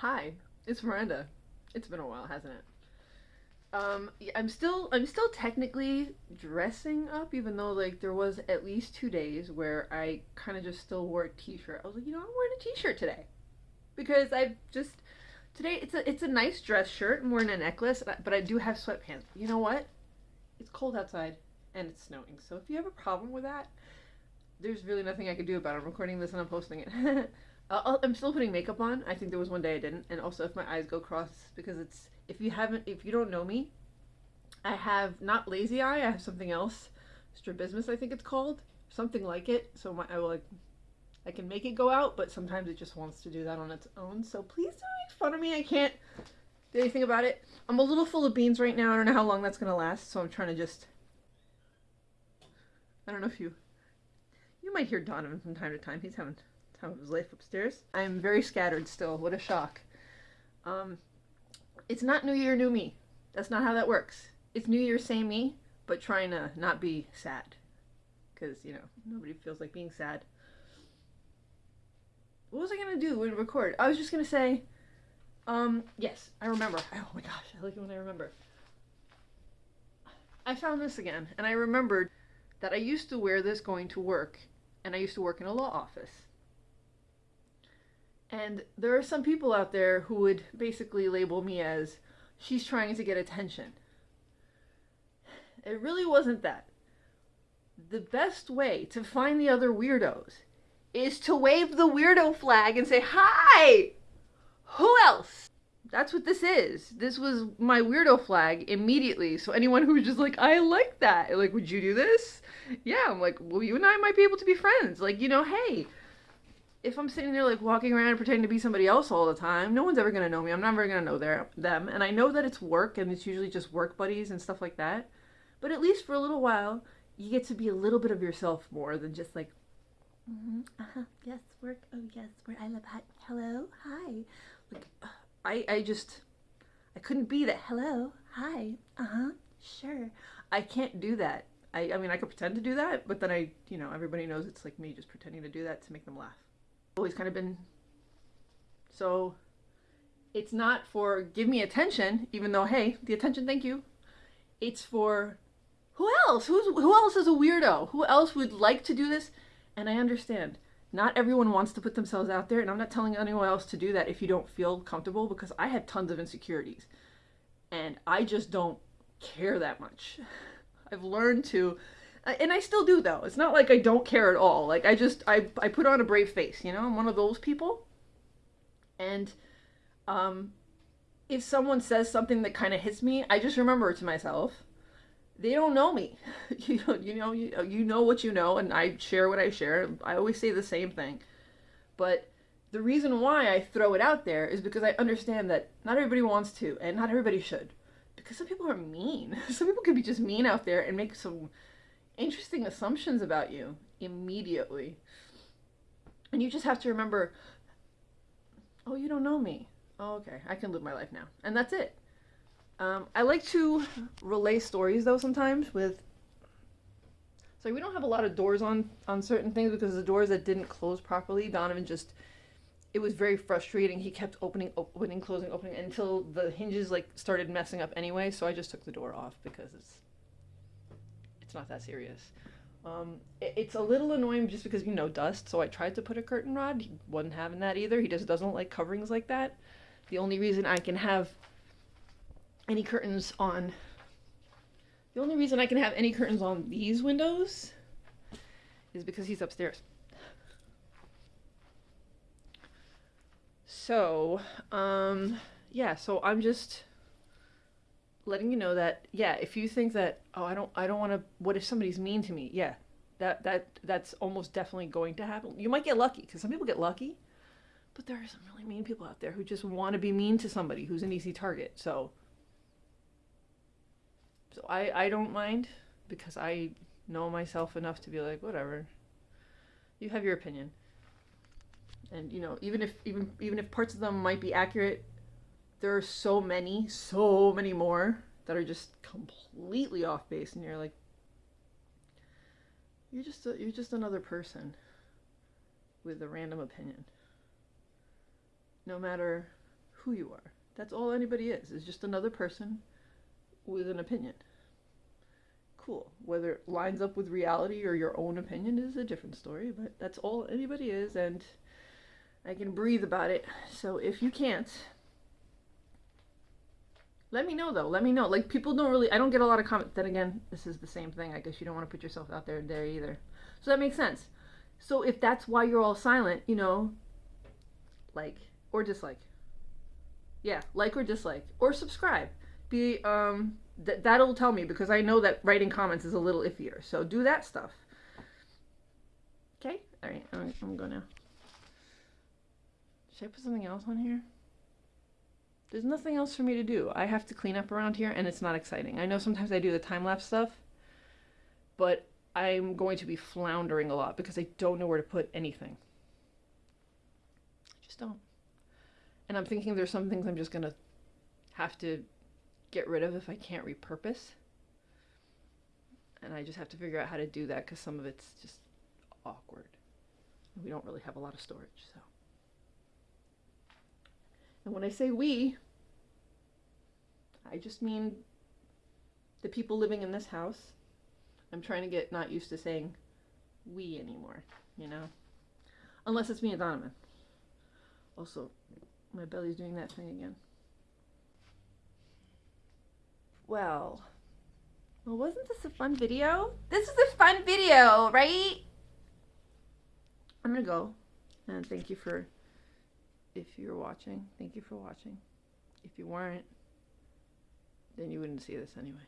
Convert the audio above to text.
Hi, it's Miranda. It's been a while, hasn't it? Um, I'm still I'm still technically dressing up, even though like there was at least two days where I kind of just still wore a t-shirt. I was like, you know, I'm wearing a t-shirt today because I've just today it's a it's a nice dress shirt. I'm wearing a necklace, but I do have sweatpants. You know what? It's cold outside and it's snowing, so if you have a problem with that, there's really nothing I can do about it. I'm recording this and I'm posting it. i am still putting makeup on. I think there was one day I didn't, and also if my eyes go cross because it's if you haven't if you don't know me, I have not lazy eye. I have something else, strabismus I think it's called, something like it. So my I will like I can make it go out, but sometimes it just wants to do that on its own. So please don't make fun of me. I can't do anything about it. I'm a little full of beans right now. I don't know how long that's gonna last, so I'm trying to just. I don't know if you. You might hear Donovan from time to time. He's having time of his life upstairs. I'm very scattered still. What a shock. Um, it's not New Year, New Me. That's not how that works. It's New Year, same me, but trying to not be sad. Because, you know, nobody feels like being sad. What was I going to do when record? I was just going to say, um, yes, I remember. Oh my gosh, I like it when I remember. I found this again, and I remembered that I used to wear this going to work, and I used to work in a law office. And there are some people out there who would basically label me as she's trying to get attention. It really wasn't that. The best way to find the other weirdos is to wave the weirdo flag and say, Hi! Who else? That's what this is. This was my weirdo flag immediately. So anyone who's just like, I like that, like, would you do this? Yeah, I'm like, well, you and I might be able to be friends. Like, you know, hey, if I'm sitting there like walking around pretending to be somebody else all the time, no one's ever gonna know me. I'm never gonna know their them. And I know that it's work and it's usually just work buddies and stuff like that. But at least for a little while, you get to be a little bit of yourself more than just like, mm-hmm, uh-huh, yes, work, oh yes, where I love hot, hello, hi. Like, I, I just, I couldn't be that, hello, hi, uh-huh, sure. I can't do that. I, I mean, I could pretend to do that, but then I, you know, everybody knows it's like me just pretending to do that to make them laugh always kind of been so it's not for give me attention even though hey the attention thank you. It's for who else? Who's who else is a weirdo? Who else would like to do this? And i understand. Not everyone wants to put themselves out there and i'm not telling anyone else to do that if you don't feel comfortable because i had tons of insecurities. And i just don't care that much. I've learned to and I still do though. It's not like I don't care at all. Like I just I I put on a brave face, you know? I'm one of those people. And um if someone says something that kind of hits me, I just remember to myself, they don't know me. you know, you know you, you know what you know and I share what I share. I always say the same thing. But the reason why I throw it out there is because I understand that not everybody wants to and not everybody should. Because some people are mean. Some people can be just mean out there and make some interesting assumptions about you immediately. And you just have to remember, oh, you don't know me. Oh, okay, I can live my life now. And that's it. Um, I like to relay stories though sometimes with. So we don't have a lot of doors on on certain things because the doors that didn't close properly, Donovan just. It was very frustrating. He kept opening, opening, closing, opening until the hinges like started messing up anyway. So I just took the door off because it's it's not that serious. Um, it, it's a little annoying just because you know dust. So I tried to put a curtain rod. He wasn't having that either. He just doesn't like coverings like that. The only reason I can have any curtains on the only reason I can have any curtains on these windows is because he's upstairs. So, um, yeah, so I'm just letting you know that yeah, if you think that oh I don't I don't want to what if somebody's mean to me? Yeah. That that that's almost definitely going to happen. You might get lucky cuz some people get lucky. But there are some really mean people out there who just want to be mean to somebody who's an easy target. So so I I don't mind because I know myself enough to be like whatever. You have your opinion. And you know, even if even even if parts of them might be accurate, there are so many, so many more that are just completely off base, and you're like, you're just a, you're just another person with a random opinion. No matter who you are. That's all anybody is, is just another person with an opinion. Cool. Whether it lines up with reality or your own opinion is a different story, but that's all anybody is, and I can breathe about it. So if you can't, let me know though. Let me know. Like people don't really. I don't get a lot of comments. Then again, this is the same thing. I guess you don't want to put yourself out there there either. So that makes sense. So if that's why you're all silent, you know, like or dislike. Yeah, like or dislike or subscribe. Be um th- that'll tell me because I know that writing comments is a little iffier. So do that stuff. Okay. All right. I'm, I'm gonna. Should I put something else on here? There's nothing else for me to do. I have to clean up around here and it's not exciting. I know sometimes I do the time lapse stuff, but I'm going to be floundering a lot because I don't know where to put anything. I just don't. And I'm thinking there's some things I'm just going to have to get rid of if I can't repurpose. And I just have to figure out how to do that because some of it's just awkward. We don't really have a lot of storage, so. And when I say we, I just mean the people living in this house. I'm trying to get not used to saying we anymore, you know? Unless it's me and Donovan. Also, my belly's doing that thing again. Well, well, wasn't this a fun video? This is a fun video, right? I'm gonna go and thank you for if you're watching, thank you for watching. If you weren't, then you wouldn't see this anyway.